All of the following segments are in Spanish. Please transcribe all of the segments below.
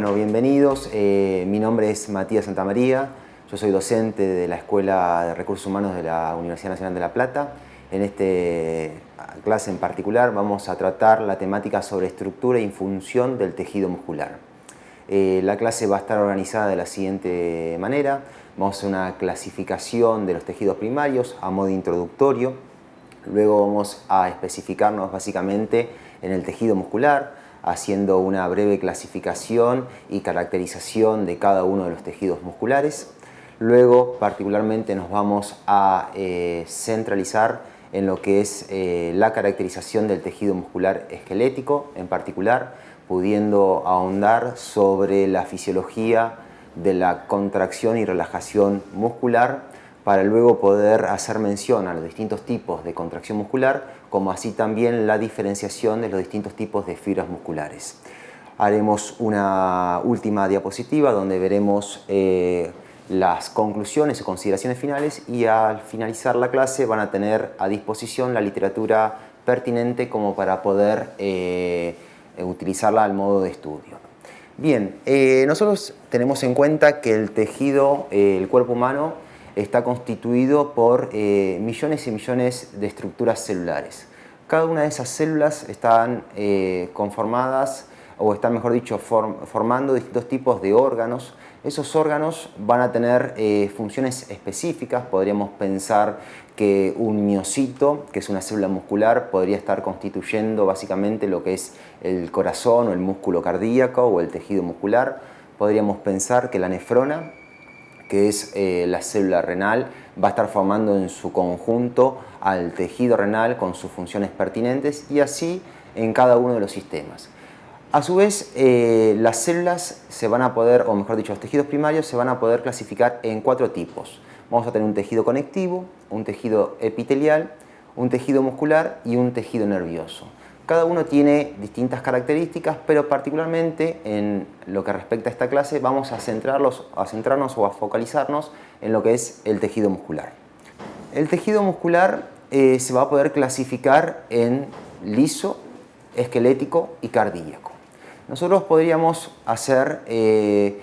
Bueno, bienvenidos. Eh, mi nombre es Matías Santamaría. Yo soy docente de la Escuela de Recursos Humanos de la Universidad Nacional de La Plata. En esta clase en particular vamos a tratar la temática sobre estructura y función del tejido muscular. Eh, la clase va a estar organizada de la siguiente manera. Vamos a hacer una clasificación de los tejidos primarios a modo introductorio. Luego vamos a especificarnos básicamente en el tejido muscular, haciendo una breve clasificación y caracterización de cada uno de los tejidos musculares. Luego, particularmente, nos vamos a eh, centralizar en lo que es eh, la caracterización del tejido muscular esquelético, en particular, pudiendo ahondar sobre la fisiología de la contracción y relajación muscular para luego poder hacer mención a los distintos tipos de contracción muscular, como así también la diferenciación de los distintos tipos de fibras musculares. Haremos una última diapositiva donde veremos eh, las conclusiones y consideraciones finales y al finalizar la clase van a tener a disposición la literatura pertinente como para poder eh, utilizarla al modo de estudio. Bien, eh, nosotros tenemos en cuenta que el tejido, el cuerpo humano, está constituido por eh, millones y millones de estructuras celulares. Cada una de esas células están conformadas o están, mejor dicho, formando distintos tipos de órganos. Esos órganos van a tener eh, funciones específicas, podríamos pensar que un miocito, que es una célula muscular, podría estar constituyendo básicamente lo que es el corazón o el músculo cardíaco o el tejido muscular. Podríamos pensar que la nefrona, que es eh, la célula renal, va a estar formando en su conjunto al tejido renal con sus funciones pertinentes y así en cada uno de los sistemas. A su vez, eh, las células se van a poder, o mejor dicho, los tejidos primarios se van a poder clasificar en cuatro tipos. Vamos a tener un tejido conectivo, un tejido epitelial, un tejido muscular y un tejido nervioso. Cada uno tiene distintas características, pero particularmente en lo que respecta a esta clase vamos a, centrarlos, a centrarnos o a focalizarnos en lo que es el tejido muscular. El tejido muscular eh, se va a poder clasificar en liso, esquelético y cardíaco. Nosotros podríamos hacer eh,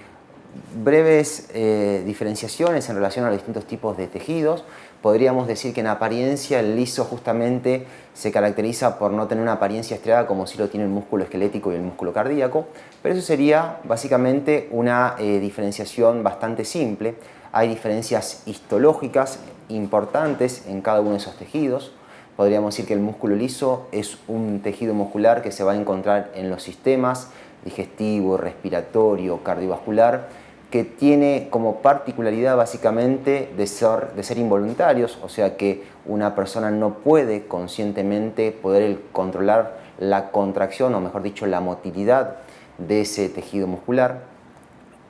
breves eh, diferenciaciones en relación a los distintos tipos de tejidos. Podríamos decir que en apariencia el liso justamente se caracteriza por no tener una apariencia estriada como si lo tiene el músculo esquelético y el músculo cardíaco, pero eso sería básicamente una eh, diferenciación bastante simple. Hay diferencias histológicas importantes en cada uno de esos tejidos. Podríamos decir que el músculo liso es un tejido muscular que se va a encontrar en los sistemas digestivo, respiratorio, cardiovascular, que tiene como particularidad básicamente de ser, de ser involuntarios, o sea que una persona no puede conscientemente poder controlar la contracción, o mejor dicho, la motilidad de ese tejido muscular.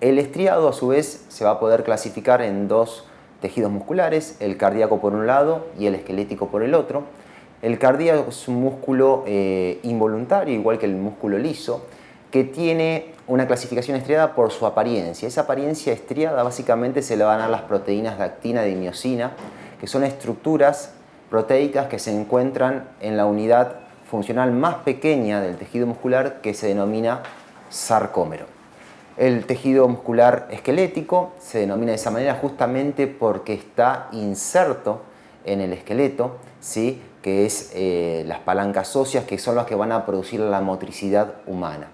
El estriado a su vez se va a poder clasificar en dos tejidos musculares, el cardíaco por un lado y el esquelético por el otro. El cardíaco es un músculo eh, involuntario, igual que el músculo liso, que tiene una clasificación estriada por su apariencia. Esa apariencia estriada básicamente se le van a dar las proteínas de actina y miocina, que son estructuras proteicas que se encuentran en la unidad funcional más pequeña del tejido muscular que se denomina sarcómero. El tejido muscular esquelético se denomina de esa manera justamente porque está inserto en el esqueleto, ¿sí? que es eh, las palancas óseas que son las que van a producir la motricidad humana.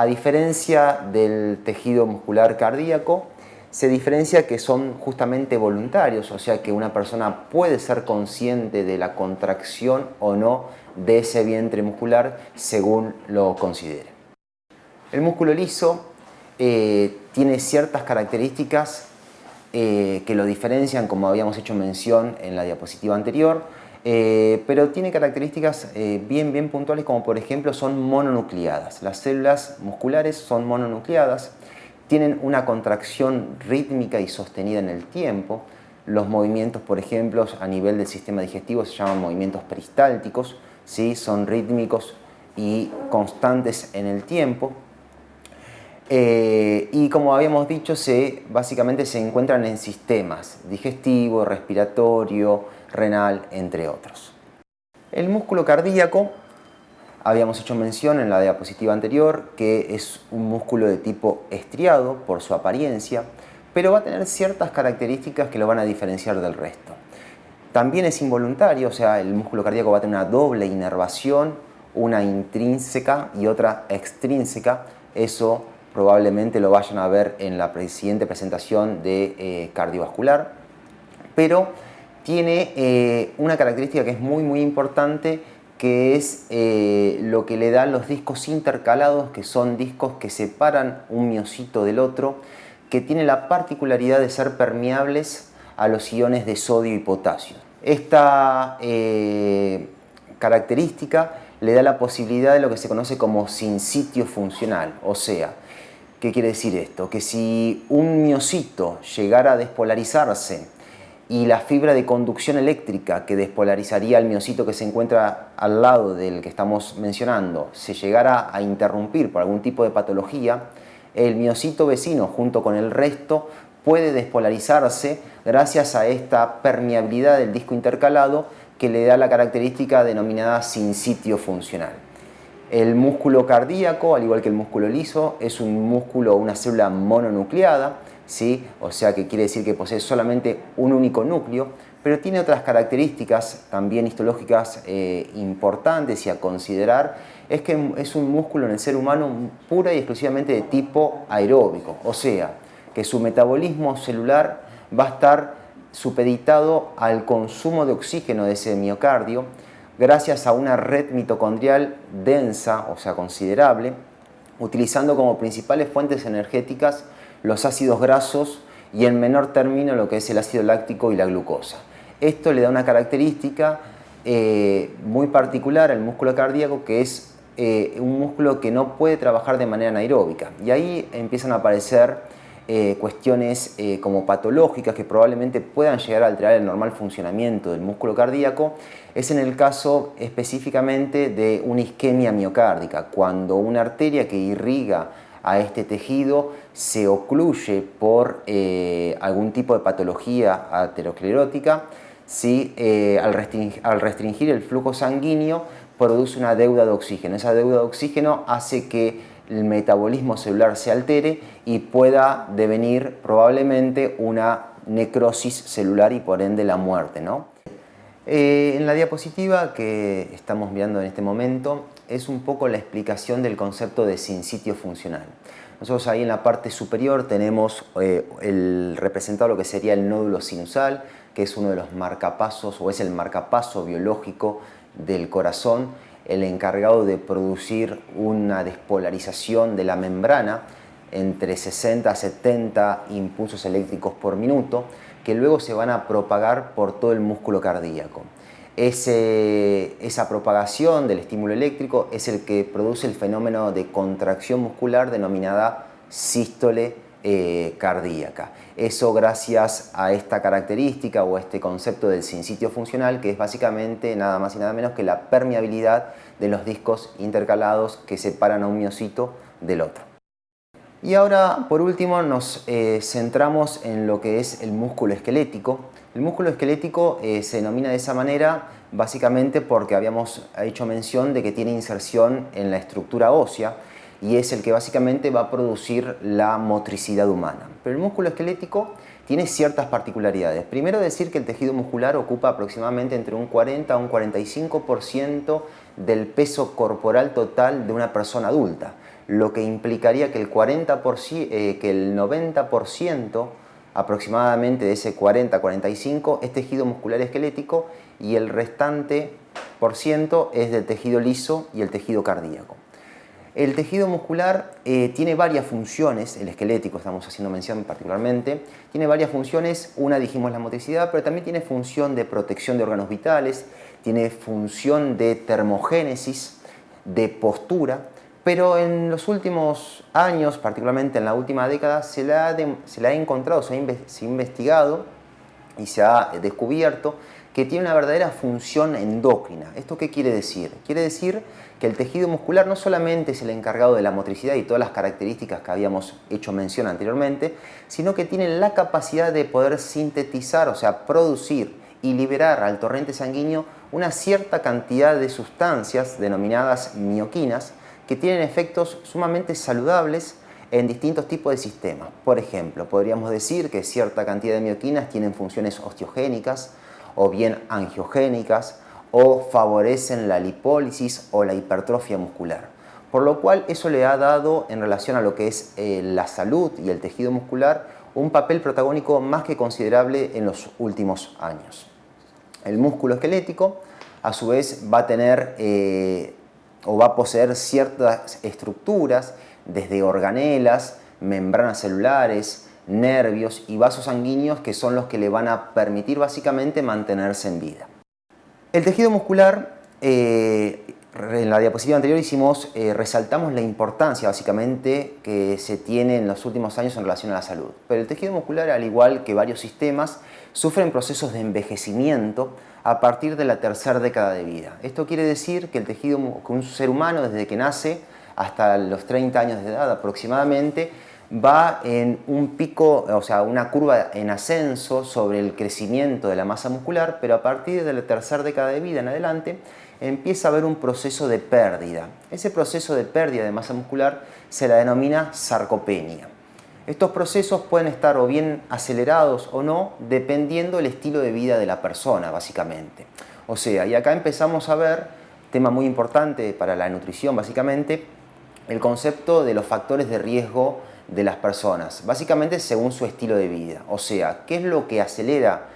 A diferencia del tejido muscular cardíaco, se diferencia que son justamente voluntarios, o sea que una persona puede ser consciente de la contracción o no de ese vientre muscular según lo considere. El músculo liso eh, tiene ciertas características eh, que lo diferencian, como habíamos hecho mención en la diapositiva anterior, eh, pero tiene características bien, bien puntuales como por ejemplo son mononucleadas. Las células musculares son mononucleadas, tienen una contracción rítmica y sostenida en el tiempo. Los movimientos, por ejemplo, a nivel del sistema digestivo se llaman movimientos peristálticos, ¿sí? son rítmicos y constantes en el tiempo. Eh, y como habíamos dicho, se, básicamente se encuentran en sistemas digestivo, respiratorio, renal, entre otros. El músculo cardíaco Habíamos hecho mención en la diapositiva anterior que es un músculo de tipo estriado por su apariencia, pero va a tener ciertas características que lo van a diferenciar del resto. También es involuntario, o sea, el músculo cardíaco va a tener una doble inervación, una intrínseca y otra extrínseca. Eso probablemente lo vayan a ver en la siguiente presentación de eh, cardiovascular. Pero tiene eh, una característica que es muy muy importante que es eh, lo que le dan los discos intercalados, que son discos que separan un miocito del otro, que tiene la particularidad de ser permeables a los iones de sodio y potasio. Esta eh, característica le da la posibilidad de lo que se conoce como sincitio funcional, o sea, ¿qué quiere decir esto? Que si un miocito llegara a despolarizarse y la fibra de conducción eléctrica que despolarizaría el miocito que se encuentra al lado del que estamos mencionando se llegara a interrumpir por algún tipo de patología, el miocito vecino junto con el resto puede despolarizarse gracias a esta permeabilidad del disco intercalado que le da la característica denominada sincitio funcional. El músculo cardíaco, al igual que el músculo liso, es un músculo, una célula mononucleada, ¿sí? o sea que quiere decir que posee solamente un único núcleo, pero tiene otras características también histológicas eh, importantes y a considerar, es que es un músculo en el ser humano pura y exclusivamente de tipo aeróbico, o sea, que su metabolismo celular va a estar supeditado al consumo de oxígeno de ese miocardio gracias a una red mitocondrial densa, o sea, considerable, utilizando como principales fuentes energéticas los ácidos grasos y en menor término lo que es el ácido láctico y la glucosa. Esto le da una característica eh, muy particular al músculo cardíaco que es eh, un músculo que no puede trabajar de manera anaeróbica y ahí empiezan a aparecer eh, cuestiones como patológicas que probablemente puedan llegar a alterar el normal funcionamiento del músculo cardíaco es en el caso específicamente de una isquemia miocárdica, cuando una arteria que irriga a este tejido se ocluye por eh, algún tipo de patología aterosclerótica, si eh, al, restringir, el flujo sanguíneo produce una deuda de oxígeno. Esa deuda de oxígeno hace que el metabolismo celular se altere y pueda devenir probablemente una necrosis celular y por ende la muerte. ¿no? Eh, en la diapositiva que estamos viendo en este momento es un poco la explicación del concepto de sincitio funcional. Nosotros ahí en la parte superior tenemos eh, el representado lo que sería el nódulo sinusal, que es uno de los marcapasos o es el marcapaso biológico del corazón, el encargado de producir una despolarización de la membrana entre 60 a 70 impulsos eléctricos por minuto que luego se van a propagar por todo el músculo cardíaco esa propagación del estímulo eléctrico es el que produce el fenómeno de contracción muscular denominada sístole eh, cardíaca. Eso gracias a esta característica o este concepto del sincitio funcional que es básicamente nada más y nada menos que la permeabilidad de los discos intercalados que separan a un miocito del otro. Y ahora, por último, nos eh, centramos en lo que es el músculo esquelético. El músculo esquelético eh, se denomina de esa manera básicamente porque habíamos hecho mención de que tiene inserción en la estructura ósea y es el que básicamente va a producir la motricidad humana. Pero el músculo esquelético tiene ciertas particularidades. Primero decir que el tejido muscular ocupa aproximadamente entre un 40 a un 45% del peso corporal total de una persona adulta, lo que implicaría que el, 40%, eh, que el 90% aproximadamente de ese 40-45 es tejido muscular esquelético y el restante por ciento es del tejido liso y el tejido cardíaco. El tejido muscular eh, tiene varias funciones, el esquelético estamos haciendo mención particularmente, tiene varias funciones, una dijimos la motricidad, pero también tiene función de protección de órganos vitales, tiene función de termogénesis, de postura, pero en los últimos años, particularmente en la última década, se se ha encontrado, se ha, investigado y se ha descubierto que tiene una verdadera función endocrina. ¿Esto qué quiere decir? Quiere decir que el tejido muscular no solamente es el encargado de la motricidad y todas las características que habíamos hecho mención anteriormente, sino que tiene la capacidad de poder sintetizar, o sea, producir y liberar al torrente sanguíneo una cierta cantidad de sustancias denominadas mioquinas que tienen efectos sumamente saludables en distintos tipos de sistemas. Por ejemplo, podríamos decir que cierta cantidad de mioquinas tienen funciones osteogénicas o bien angiogénicas o favorecen la lipólisis o la hipertrofia muscular. Por lo cual eso le ha dado en relación a lo que es eh, la salud y el tejido muscular un papel protagónico más que considerable en los últimos años. El músculo esquelético a su vez va a tener eh, o va a poseer ciertas estructuras desde organelas, membranas celulares, nervios y vasos sanguíneos que son los que le van a permitir básicamente mantenerse en vida. El tejido muscular, eh, en la diapositiva anterior hicimos, eh, resaltamos la importancia básicamente que se tiene en los últimos años en relación a la salud. Pero el tejido muscular, al igual que varios sistemas, sufren procesos de envejecimiento a partir de la tercera década de vida. Esto quiere decir que el tejido, que un ser humano desde que nace hasta los 30 años de edad aproximadamente, va en un pico, o sea, una curva en ascenso sobre el crecimiento de la masa muscular, pero a partir de la tercera década de vida en adelante empieza a haber un proceso de pérdida. Ese proceso de pérdida de masa muscular se la denomina sarcopenia. Estos procesos pueden estar o bien acelerados o no, dependiendo del estilo de vida de la persona, básicamente. O sea, y acá empezamos a ver, tema muy importante para la nutrición, básicamente, el concepto de los factores de riesgo de las personas, básicamente según su estilo de vida. O sea, ¿qué es lo que acelera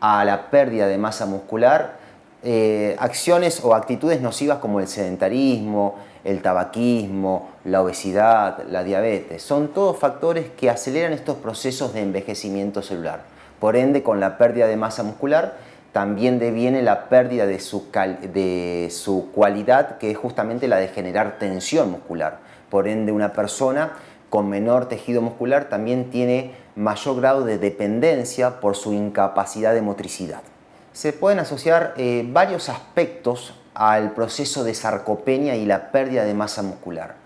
a la pérdida de masa muscular? Eh, acciones o actitudes nocivas como el sedentarismo, el tabaquismo, la obesidad, la diabetes. Son todos factores que aceleran estos procesos de envejecimiento celular. Por ende, con la pérdida de masa muscular, también deviene la pérdida de su, de su cualidad, que es justamente la de generar tensión muscular. Por ende, una persona con menor tejido muscular también tiene mayor grado de dependencia por su incapacidad de motricidad. Se pueden asociar eh, varios aspectos al proceso de sarcopenia y la pérdida de masa muscular.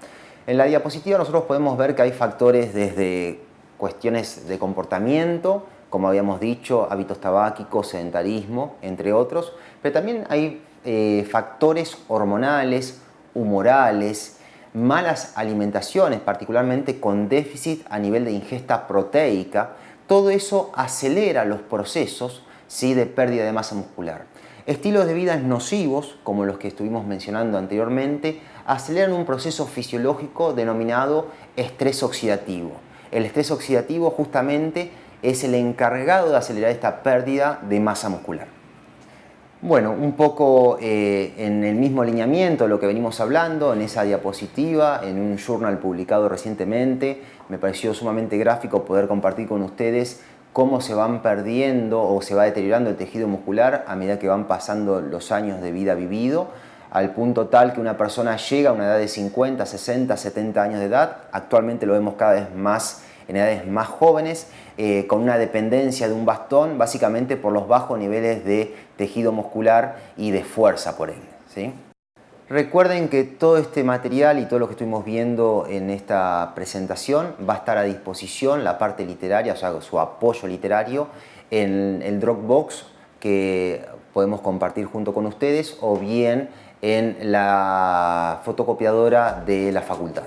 En la diapositiva nosotros podemos ver que hay factores desde cuestiones de comportamiento, como habíamos dicho, hábitos tabáquicos, sedentarismo, entre otros, pero también hay eh, factores hormonales, humorales, malas alimentaciones, particularmente con déficit a nivel de ingesta proteica, todo eso acelera los procesos ¿sí? de pérdida de masa muscular. Estilos de vida nocivos, como los que estuvimos mencionando anteriormente, aceleran un proceso fisiológico denominado estrés oxidativo. El estrés oxidativo justamente es el encargado de acelerar esta pérdida de masa muscular. Bueno, un poco eh, en el mismo alineamiento lo que venimos hablando, en esa diapositiva, en un journal publicado recientemente, me pareció sumamente gráfico poder compartir con ustedes cómo se van perdiendo o se va deteriorando el tejido muscular a medida que van pasando los años de vida vivido, al punto tal que una persona llega a una edad de 50, 60, 70 años de edad, actualmente lo vemos cada vez más en edades más jóvenes, eh, con una dependencia de un bastón, básicamente por los bajos niveles de tejido muscular y de fuerza por él. ¿sí? Recuerden que todo este material y todo lo que estuvimos viendo en esta presentación va a estar a disposición, la parte literaria, o sea, su apoyo literario, en el Dropbox que podemos compartir junto con ustedes o bien en la fotocopiadora de la facultad.